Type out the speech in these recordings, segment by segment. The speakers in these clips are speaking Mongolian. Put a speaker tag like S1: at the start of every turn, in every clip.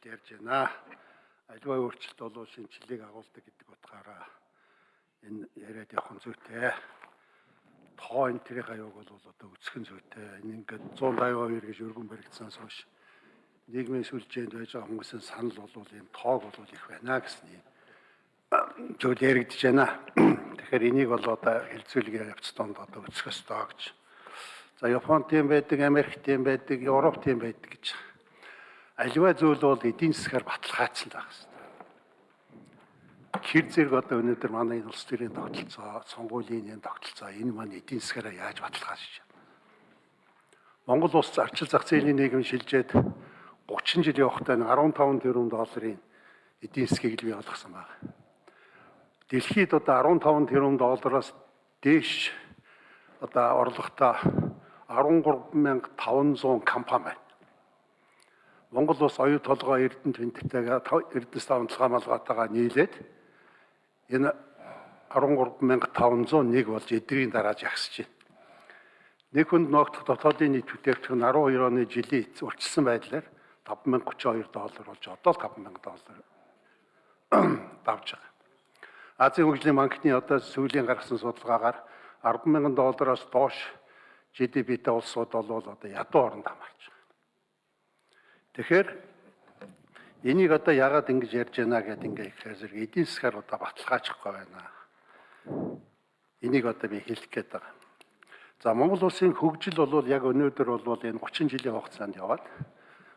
S1: өөрчлөлт ярьж байна. Аливаа өөрчлөлт бол шинжилгээг агуулдаг гэдэг утгаараа энэ яриад явах нь зүйтэй. Тоо энэ тэрийг аяуг бол одоо өсөх нь зүйтэй. Энэ ингээд 182 гэж өргөн баригдсанаас хойш нийгмийн сүлжээнд байж байгаа хүмүүсийн санал бол энэ тоог бол их байна гэсний зүйл яригдж байна. Тэгэхээр энийг бол одоо хилцүүлгээ явц донд одоо өсөх ёстой гэж. За Японд тийм байдаг, Америкт тийм байдаг, Европт тийм байдаг гэж. Аливаа зүйл бол эдийн засгаар баталгаажсан байх хэрэгтэй. Хэр зэрэг одоо өнөөдөр манай улс төрийн тогтолцоо, сонгуулийн энэ тогтолцоо энэ маань эдийн засгаараа яаж баталгаажж байна. Монгол улс зарчил зах зээлийн нийгэм шилжээд 30 жил явахдаа 15 тэрбум долларын эдийн засгийг бий болгосон байна дэлхийд одоо 15 тэрбум доллараас дээш одоо орлоготой 13500 компани байна. Монгол улс оюу толгой эрдэнэ тэнцтэйгээ эрдэнэс тавталгаа малгайтайгаа нийлээд энэ 13501 болж эдрийн дараа жагсаж байна. Нэг хүнд ногдох дотоодын нийт бүтээгдэхүүн 12 оны жилийн урьдчилсан байдлаар 5032 доллар болж одоо л 5000 доллар давж байгаа. Азийн хөгжлийн банкны одоо сүүлийн гаргасан судалгаагаар 100000 доллараас доош GDP-тэй улсууд бол одоо ядуу оронд хамаарч байгаа. Тэгэхээр энийг одоо яагаад ингэж ярьж байна гэдээ ингээ ихээр зэрэг эдийн засгаар одоо баталгаажихгүй байна. Энийг одоо би хэлэх гээд байгаа. За Монгол улсын хөгжил бол яг өнөөдөр бол энэ 30 жилийн хугацаанд яваад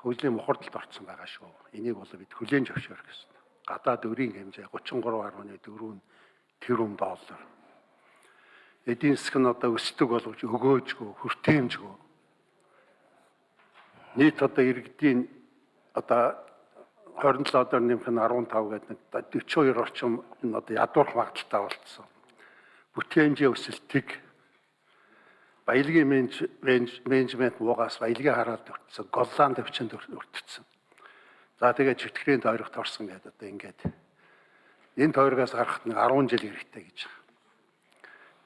S1: хөгжлийн мухардалд орсон байгаа шүү. Энийг бол бид хүлээн зөвшөөрөх гэсэн гадаад өрийн хэмжээ 33.4 тэрбум доллар. Эдийн засаг нь одоо өсдөг болгож өгөөжгөө, хүртээмжгөө. Нийт одоо иргэдийн одоо 27 одоо нэмэх нь 15 гэдэг нэг 42 орчим энэ одоо ядуурх магадaltaй болцсон. Бүтээнжийн өсөлтийг баялагын менежмент муугаас баялагын хараад өртсөн, голланд өвчөнд өртсөн. За тэгээд чөтгөрийн тойрогт орсон гэдэг одоо ингээд энэ тойрогоос гарахад нэг 10 жил хэрэгтэй гэж байна.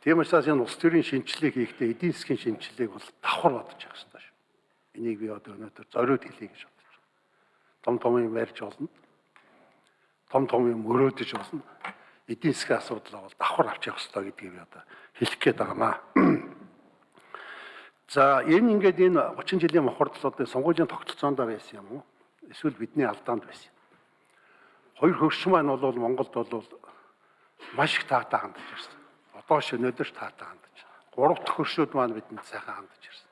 S1: Тийм учраас энэ улс төрийн шинжилгээг хийхдээ эдийн засгийн шинжилгээг бол давхар бодож явах хэрэгтэй. Энийг би одоо өнөөдөр зориуд хэлье гэж бодож байна. Том том юм ярьж болно. Том том юм мөрөөдөж болно. Эдийн засгийн асуудал бол давхар авч явах хэрэгтэй гэдгийг би одоо хэлэх гээд байгаамаа. За энэ ингээд энэ 30 жилийн мохордлуудын сонгуулийн тогтолцоонд байсан юм уу? эсвэл бидний алдаанд байсан. Хоёр хөгш маань бол Монголд бол маш их таатай хандж ирсэн. Одоо ш өнөөдөр таатай хандж. Гурав дахь хөршүүд маань бидэнд сайхан хандж ирсэн.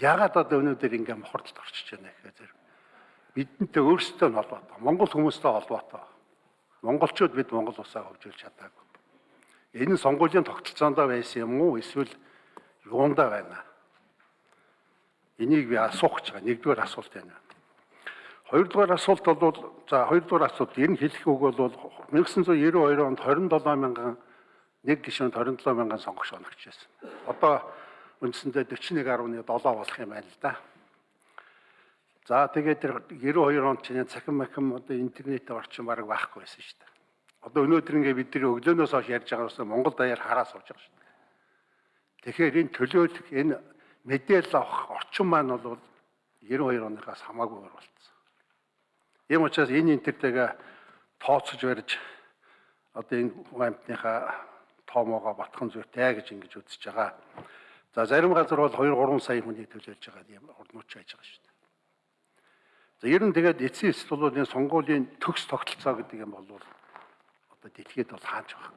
S1: Ягаад одоо өнөөдөр ингээм мохордолд орчиж байна гэхээр бидэнтэй өөрсдөө нь холбоотой. Монгол хүмүүстэй холбоотой. Монголчууд бид Монгол улсаа хөгжүүлж чадаагүй. Энэ нь сонгуулийн тогтолцоонд байсан юм уу эсвэл юундаа байна? Энийг би асуух гэж байгаа. Нэгдүгээр асуулт байна. Хоёрдугаар асуулт бол за хоёрдугаар асуулт энэ хэлэх үг бол 1992 онд 27 мянган нэг гишүүнд 27 мянган сонгогч оногч байсан. Одоо үндсэндээ 41.7 болох юм байна л да. За тэгээд тэр 92 онд чинь цахим махим одоо интернет орчин баг байхгүй байсан шүү дээ. Одоо өнөөдөр ингээ бид тэр өглөөнөөс хойш ярьж байгаа нь Монгол даяар хараа сууж байгаа шүү дээ. Тэгэхээр энэ төлөөлөх энэ мэдээлэл авах орчин маань бол 92 оныхаас хамаагүй болцсон. Ийм учраас энэ интертэйгээ тооцож барьж одоо энэ амтныхаа тоомоогоо батхан зүйтэй гэж ингэж үзэж байгаа. За зарим газар бол 2 3 сая хүний төлөөлж байгаа юм орнууч байж байгаа шүү дээ. За ер нь тэгээд эцсийн эсэл бол энэ сонгуулийн төгс тогтолцоо гэдэг юм бол одоо дэлхийд бол хааж байгаа.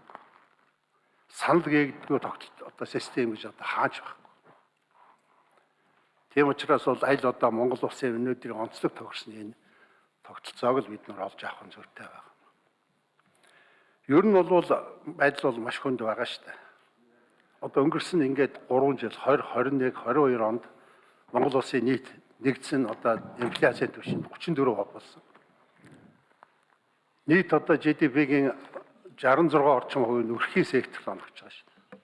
S1: Санал гээгдгүй тогтолт одоо систем гэж одоо хааж байгаа. Тийм учраас бол аль одоо Монгол улсын өнөөдрийн онцлог тохирсон энэ тогтолцоог л бид нар олж авах нь зүйтэй байна. Ер нь бол байдал бол маш хүнд байгаа шүү дээ. Одоо өнгөрсөн ингээд 3 жил 20 21 22 онд Монгол улсын нийт нэгдсэн одоо инфляцийн түвшинд 34% болсон. Нийт одоо GDP-гийн 66 орчим хувь нь өрхийн секторт оногч байгаа дээ.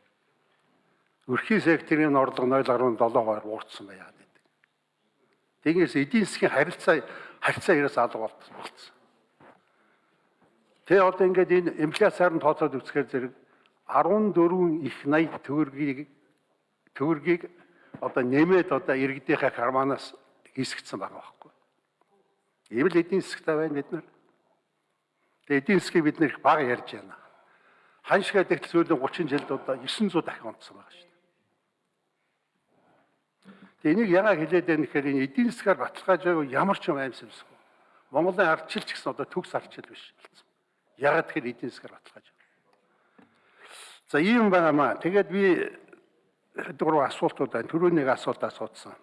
S1: Өрхийн секторын орлого 0.7-аар уурцсан байгаад байдаг. Тэгээс эдийн засгийн харилцаа харьцаа яриас алга болцсон. Тэ одоо ингээд энэ инфляциар нь тооцоод үзэхээр зэрэг 14 их 80 төгрөгийг төгрөгийг одоо нэмээд одоо иргэдийнхээ карманаас хийсгдсэн байгаа байхгүй. Ийм л эдийн засгтай байна бид нар. Тэгээ эдийн засгийг бид нэр их бага ярьж байна. Ханшгаа дэгт сүүлийн 30 жилд одоо 900 дахин унтсан байгаа шүү дээ. Тэгээ энийг яагаад хэлээд байна гэхээр энэ эдийн засгаар баталгааж байгааг ямар ч юм аимсамсгүй. Монголын ардчил ч гэсэн одоо төгс ардчил биш болсон. Ягаад тэгэхээр эдийн засгаар баталгааж. За ийм байнамаа. Тэгээд би дөрөв асуултууд байна. Төрөнийг асуулт асуусан.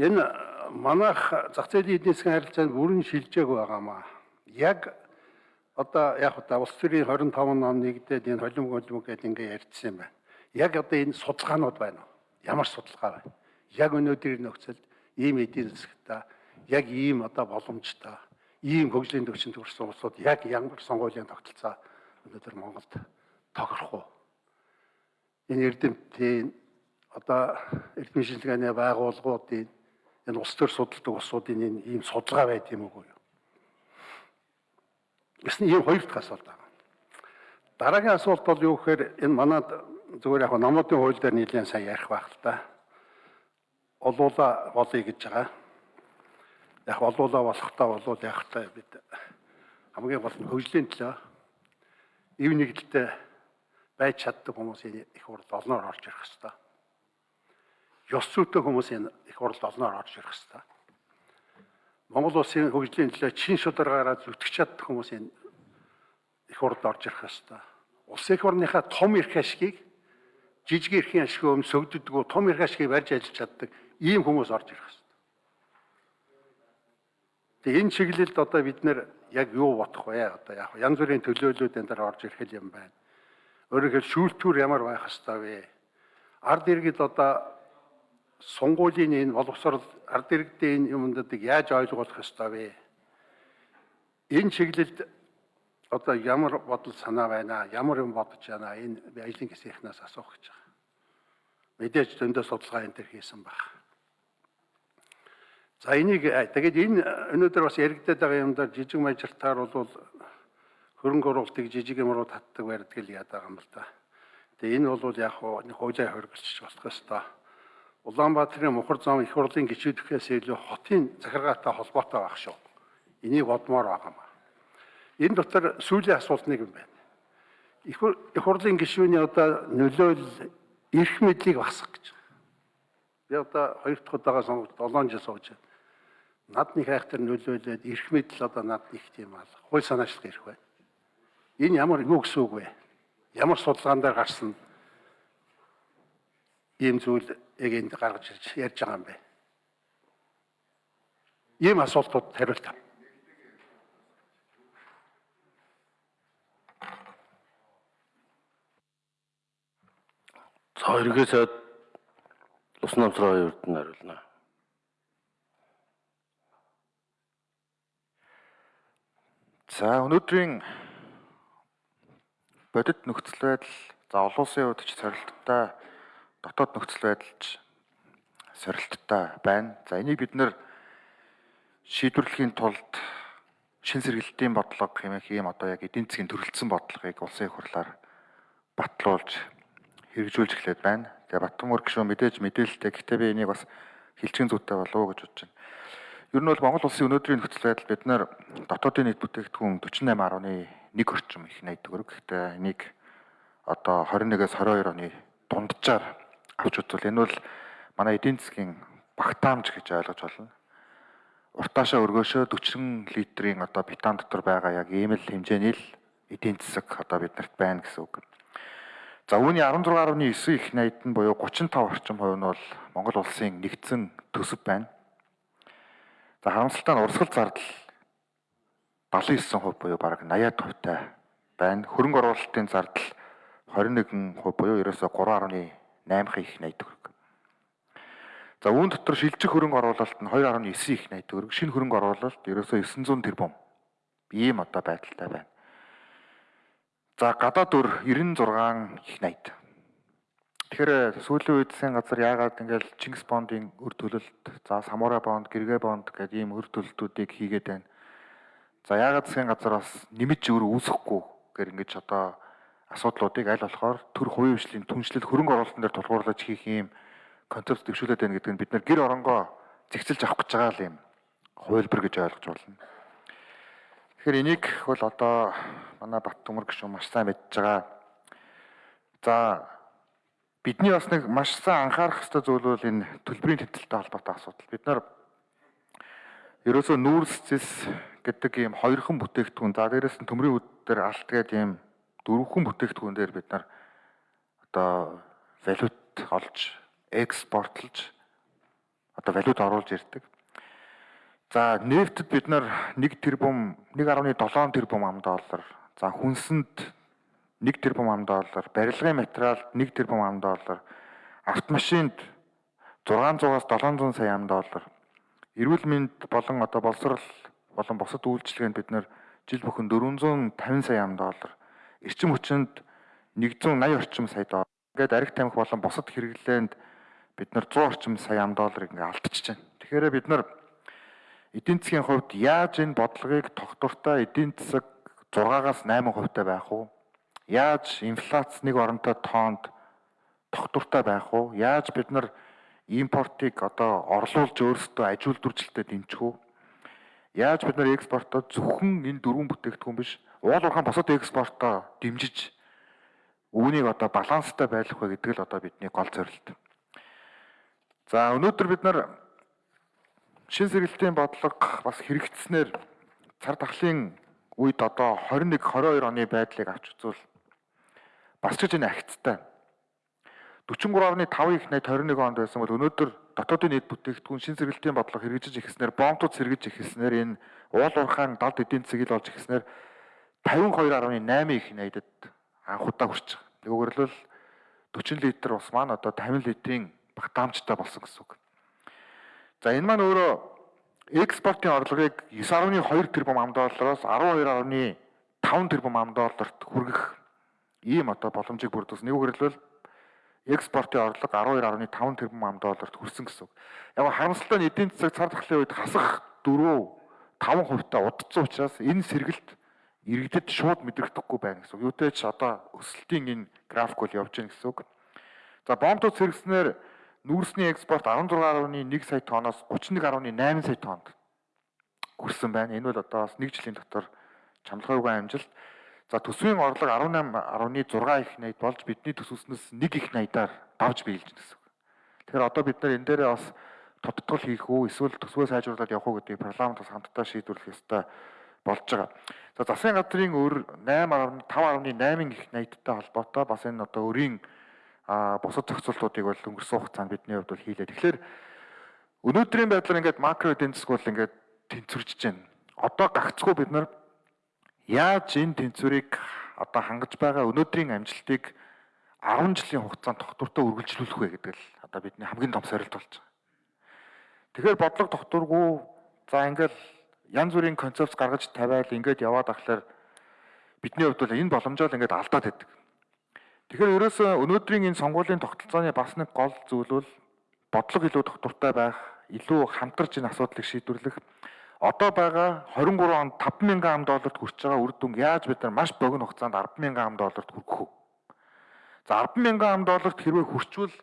S1: Энэ манайх зах зээлийн эдийн засгийн харилцаанд бүрэн шилжээг байгаамаа. Яг одоо яг одоо улс төрийн 25 он нэгдээд энэ холим голим гэдээ ингээ ярьдсан юм байна. Яг одоо энэ судалгаанууд байна уу? Ямар судалгаа байна? Яг өнөөдрийн нөхцөлд ийм эдийн засгтаа яг ийм одоо боломжтой ийм хөгжлийн төвчөнд хүрсэн улсууд яг ямар сонгуулийн тогтолцоо өнөөдөр Монголд тохирох уу? Энэ эрдэмтдийн одоо эрдэмтэн шинжилгээний байгууллагуудын энэ улс төр судалдаг улсуудын энэ ийм судалгаа байд юм уу? Гэсэн ийм хоёр дахь асуулт байна. Дараагийн асуулт бол юу гэхээр энэ манад зүгээр яг намуудын хууль дээр нэлийн сайн ярих байх л та. Олуула болъё гэж байгаа. Яг олуула болохтаа болвол яг та бид хамгийн гол нь хөгжлийн төлөө ив нэгдэлтэй байж чаддаг хүмүүсийн их урд олноор орж ирэх хэрэгтэй. Ёс зүйтэй хүмүүсийн их урд олноор орж ирэх хэрэгтэй. Монгол улсын хөгжлийн төлөө чин шударгаараа зүтгэж чаддаг хүмүүсийн их урд орж ирэх хэрэгтэй. Улсын их орныхаа том эрх ашгийг жижиг эрхийн ашиг өмнө сөгддөг том эрх ашгийг барьж ажиллаж чаддаг ийм хүмүүс орж ирэх хэрэгтэй. Тэгээ энэ чиглэлд одоо бид нэр яг юу бодох вэ? Одоо яг янз бүрийн төлөөллүүд энэ дээр орж ирэх юм байна. Өөрөөр хэлбэл шүүлтүүр ямар байх хэвээр вэ? Ард иргэд одоо сунгуулийн энэ боловсрол ард иргэдийн энэ юмдыг яаж ойлгох хэвээр вэ? Энэ чиглэлд одоо ямар бодол санаа байна? Ямар юм бодож байна? Энэ ажлын хэсгийнхнаас асуух гэж байгаа. Мэдээж зөндөө судалгаа энэ төр хийсэн баг. За энийг тэгээд энэ өнөөдөр бас яригдаад байгаа юм дээр жижиг мажиртаар бол хөрөнгө оруулалтыг жижиг юмруу татдаг барьдаг л яадаг юм л да. Тэгээ энэ бол яг хуулиа хөргөлч болох ёстой. Улаанбаатарын мухар зам их хурлын гişүүдхээс илүү хотын захиргаатай холбоотой байх шүү. Энийг бодмоор байгаа юм. Энэ дотор сүүлийн асуулт нэг юм байна. Их хурлын гишүүний одоо нөлөөл эрх мэдлийг багсах гэж. Би одоо хоёр дахь удаага сонгогд 7 жил сууж байна. Над нэг хайхтар нөлөөлөд эрх мэдэл одоо над нэг тийм аа. Хууль санаачлах эрх байна. Энэ ямар юу гэсэн үг вэ? Ямар судалгаан дээр гарсан ийм зүйл яг энд гаргаж ирж ярьж байгаа юм бэ? Ийм асуултууд хариулт авах.
S2: За эргээсээ ус намсраа хоёрт нь хариулна.
S3: За өнөөдрийн бодит нөхцөл байдал за олон улсын хувьд ч сорилттой дотоод нөхцөл байдалч сорилттой байна. За энийг бид нэр шийдвэрлэхийн тулд шин сэргэлтийн бодлого хэмээх ийм одоо яг эдийн засгийн төрөлцсөн бодлогыг улсын их хурлаар батлуулж хэрэгжүүлж эхлээд байна. Тэгээ Батбанмөр гишүүн мэдээж мэдээлэлтэй. Гэхдээ би энийг бас хилчгийн зүйтэй болов уу гэж бодож байна. Ер нь бол Монгол улсын өнөөдрийн нөхцөл байдал бид нэр дотоодын нийт бүтээгдэхүүн 48.1 орчим их найд төгрөг. Гэхдээ энийг одоо 21-ээс 22 оны дунджаар авч үзвэл энэ бол манай эдийн засгийн багтаамж гэж ойлгож байна. Уртаашаа өргөөшөө 40 литрийн одоо бетон дотор байгаа яг ийм л хэмжээний л эдийн засаг одоо биднэрт байна гэсэн үг. За үүний 16.9 их найд нь буюу 35 орчим хувь нь бол Монгол улсын нэгдсэн төсөв байна. За харамсалтай нь урсгал зардал 79% буюу бараг 80%-тай байна. Хөрөнгө оруулалтын зардал 21% буюу ерөөсө 3.8 их найд төгрөг. За үүн дотор шилжих хөрөнгө оруулалт нь 2.9 их найд төгрөг. Шинэ хөрөнгө оруулалт ерөөсө 900 тэрбум. Ийм одоо байдалтай байна. За гадаад дөр 96 их найд. Тэгэхээр сүүлийн үед сайн газар яагаад ингээл Чингис бондын өр төлөлт, за Самура бонд, Гэргэ бонд гэдэг ийм өр төлөлтүүдийг хийгээд байна. За яагаад сайн газар бас нэмж өөр үүсэхгүй гэр ингэж одоо асуудлуудыг аль болохоор төр хувийн хвшлийн түншлэл хөрөнгө оруулалтын дээр тулгуурлаж хийх ийм концепт төвшүүлээд байна гэдэг нь бид нар гэр оронгоо зэгцэлж авах гэж байгаа л юм хувилбар гэж ойлгож байна. Тэгэхээр энийг бол одоо манай Бат Төмөр гişүн маш сайн мэдж байгаа. За бидний бас нэг маш сайн анхаарах ёстой зүйл бол энэ төлбөрийн тэмдэлтэй холбоотой асуудал. Бид нар ерөөсөө нүүрс зэс гэдэг ийм хоёрхан бүтээгдэхүүн за дээрэс нь төмрийн үд дээр алт гэдэг ийм дөрвөн бүтээгдэхүүн дээр бид нар одоо валют олж экспортлж одоо валют оруулж ирдэг. За нефтэд бид нар 1 тэрбум 1.7 тэрбум ам доллар. За хүнсэнд 1 тэрбум ам доллар, барилгын материалд 1 тэрбум ам доллар, автомашинд 600-аас 700 сая ам доллар. Эрүүл мэнд болон одоо боловсрал болон бусад үйлчилгээнд бид нар жил бүхэн 450 сая ам доллар, эрчим хүчинд 180 орчим сая доллар. Ингээд ариг тамхи болон бусад хэрэглээнд бид нар 100 орчим сая ам долларыг ингээд алдчихж байна. Тэгэхээр бид нар эдийн засгийн хувьд яаж энэ бодлогыг тогтвортой эдийн засаг 6-аас 8 хувьтай байх уу? Яаж инфляц нэг оронтой тоонд тогтвортой байх уу? Яаж бид нар импортыг одоо орлуулж өөрсдөө аж үйлдвэржилтэд дэмжих үү? Яаж бид нар экспортоо зөвхөн энэ дөрвөн бүтээгдэхүүн биш, уул уурхайн босод экспортоо дэмжиж үүнийг одоо баланстай байлгах вэ гэдэг л одоо бидний гол зорилт. За өнөөдөр бид нар шин сэргэлтийн бодлого бас хэрэгжснээр цар тахлын үед одоо 21 22 оны байдлыг авч үзвэл бас ч энэ агцтай. 43.5 их найд 21 онд байсан бол өнөөдөр дотоодын нийт бүтээгдэхүүн шин сэргэлтийн бодлого хэрэгжиж эхэлснээр бомтууд сэргэж эхэлснээр энэ уул уурхаан далд эдийн засгийг л олж эхэлснээр 52.8 их найдад анх удаа хүрч байгаа. Тэгвэл 40 литр ус маань одоо 50 литрийн багтаамжтай болсон гэсэн үг. За энэ маань өөрөө экспортын орлогыг 9.2 тэрбум ам доллароос 12.5 тэрбум ам долларт хүргэх ийм одоо боломжийг бүрдүүлсэн. Нэг үгээр экспортын орлого 12.5 тэрбум ам долларт хүрсэн гэсэн үг. Яг харамсалтай нь эдийн засаг цар тахлын үед хасах 4 5 хувьтай удцсан учраас энэ сэргэлт иргэдэд шууд мэдрэгдэхгүй байна гэсэн үг. Юутэй ч одоо өсөлтийн энэ график бол явж байна гэсэн үг. За бомбууд сэргснээр нүүрсний экспорт 16.1 сая тонноос 31.8 сая тоннд хүрсэн байна. Энэ бол одоо бас 1 жилийн дотор чамлахайгүй амжилт. За төсвийн орлого 18.6 их найд болж бидний төсвснээс 1 их найдаар давж биелж гэсэн үг. Тэгэхээр одоо бид нар энэ дээрээ бас тодтгол хийх үү эсвэл төсвөө сайжруулаад явах уу гэдэг парламентаас хамтдаа шийдвэрлэх ёстой болж байгаа. За засгийн газрын өр 8.5.8 их найдтай холбоотой бас энэ одоо өрийн бусад зохицуултуудыг бол өнгөрсөн хугацаанд бидний хувьд бол хийлээ. Тэгэхээр өнөөдрийн байдлаар ингээд макро эдийн засаг бол ингээд тэнцвэрж байна. Одоо гагцгүй бид нар яаж энэ тэнцвэрийг одоо хангаж байгаа өнөөдрийн амжилтыг 10 жилийн хугацаанд тогтвортой үргэлжлүүлэх вэ гэдэг л одоо бидний хамгийн том сорилт болж байгаа. Тэгэхээр бодлого тогтворгүй за ингээд янз бүрийн концепц гаргаж тавиал ингээд яваад ахлаар бидний хувьд бол энэ боломжоо л ингээд алдаад байдаг. Тэгэхээр ерөөсөө өнөөдрийн энэ сонгуулийн тогтолцооны бас нэг гол зүйл бол бодлого илүү тогтвортой байх, илүү хамтарч энэ асуудлыг шийдвэрлэх одоо байгаа 23 онд 5000 ам долларт хүрч байгаа үр дүн яаж бид нар маш богино хугацаанд 100000 ам долларт хүргэх вэ? За 100000 ам долларт хэрвээ хүрчвэл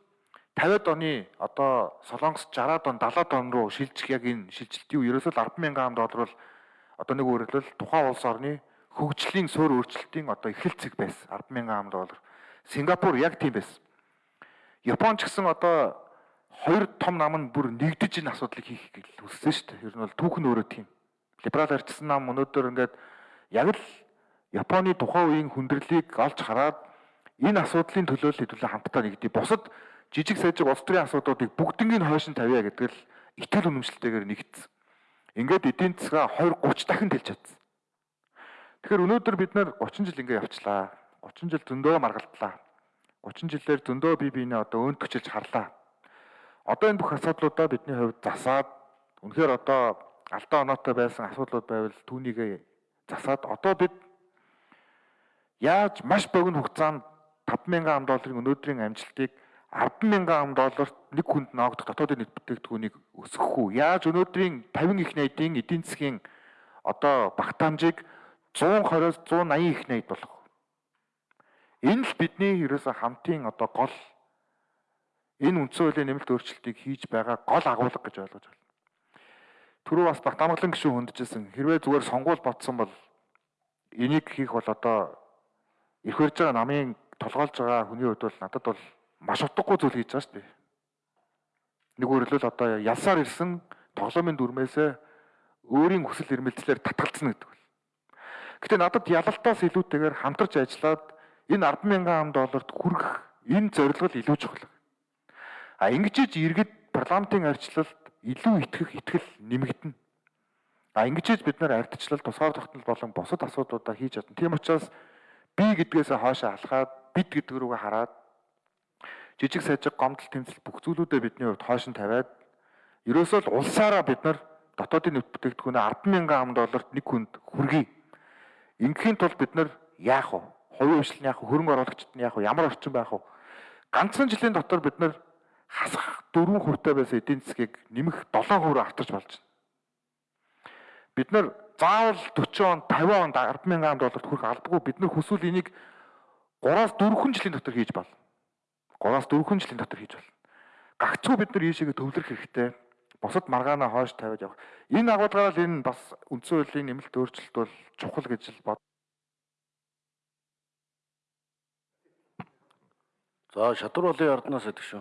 S3: 50-ад оны одоо Солонгос 60-ад он 70-ад он руу шилжих яг энэ шилжилт юу ерөөсөө 100000 ам доллар бол одоо нэг өөрөлдөл тухайн улс орны хөгжлийн суурь өөрчлөлтийн одоо эхэлцэг байсан 100000 ам доллар. Сингапур яг тийм байсан. Япон ч гэсэн одоо хоёр том нам нь бүр нэгдэж энэ асуудлыг хийх гэж хүссэн шүү дээ. Ер нь бол түүх нь өөрөө тийм. Либерал арчсан нам өнөөдөр ингээд яг л Японы тухайн үеийн хүндрэлийг олж хараад энэ асуудлын төлөө л хэдүүлээ хамтдаа нэгдээ. Бусад жижиг сажиг улс төрийн асуудлуудыг бүгднийг хойш нь тавиа гэдэг л итгэл үнэмшилтэйгээр нэгдсэн. Ингээд эдийн засгаа 20 30 дахин дэлж чадсан. Тэгэхээр өнөөдөр бид нар 30 жил ингээд явчлаа. 30 жил зөндөө маргалдлаа. 30 жилээр зөндөө бие биенээ одоо өөнд төчилж харлаа. Одоо энэ бүх асуудлуудаа бидний хувьд засаад үнэхээр одоо алдаа оноотой байсан асуудлууд байвал түүнийг засаад одоо бид яаж маш богино хугацаанд 5000 ам долларын өнөөдрийн амжилтыг 100000 ам долларт нэг хүнд ноогдох дотоодын нийт бүтээгдэхүүнийг өсгөх үү? Яаж өнөөдрийн 50 их найдын эдийн засгийн одоо багтаамжийг 120-оос 180 их найд болгох. Энэ л бидний ерөөсө хамтын одоо гол энэ үндсэн хуулийн нэмэлт өөрчлөлтийг хийж байгаа гол агуулга гэж ойлгож байна. түрүү бас Батамглан гишүүн хөндөжсэн. Хэрвээ зүгээр сонгуул ботсон бол энийг хийх бол одоо ирэх барьж байгаа намын толгойлж байгаа хүний хувьд бол надад бол маш утгагүй зүйл хийж байгаа шүү дээ. Нэг өөрөлдөл одоо ялсаар ирсэн тоглоомын дүрмээсээ өөрийн хүсэл эрмэлзлээр татгалцсан гэдэг бол. Гэтэ надад ялалтаас илүүтэйгээр хамтарч ажиллаад энэ 100000 ам долларт хүрэх энэ зорилго илүү чухал. А ингэж иргэд парламентын арчлалд илүү итгэх итгэл нэмэгдэнэ. А ингэж бид нар ардчлал тусгаар тогтнол болон бусад асуудлуудаа хийж чадна. Тийм учраас би гэдгээс хоошоо алхаад бид гэдэг рүүгээ хараад жижиг сажиг гомдол тэмцэл бүх зүйлүүдээ бидний хувьд хойш нь тавиад ерөөсөө л улсаараа бид нар дотоодын нөхд бүтээгдэхүүнээ 100000 ам долларт нэг хүнд хүргэе. Ингээхийн тулд бид нар яах вэ? Хувийн хвшлэн яах вэ? Хөрөнгө оруулагчид нь яах вэ? Ямар орчин байх вэ? Ганцхан жилийн дотор бид нар хасах 4 хувьтай байсан эдийн засгийг нэмэх 7 хувиар автарч болж байна. Бид нар заавал 40 он, 50 онд 100000 ам долларт хүрэх албагүй бид нар хүсвэл энийг 3-аас 4 жилийн дотор хийж болно. 3-аас 4 жилийн дотор хийж болно. Гагцгүй бид нар ийшээгээ төвлөрөх хэрэгтэй. Бусад маргаанаа хойш тавиад явах. Энэ агуулгаараа л энэ бас үндсэн хуулийн нэмэлт өөрчлөлт бол чухал гэж л бод.
S2: За шатар болын ордноос гэдэг шүү.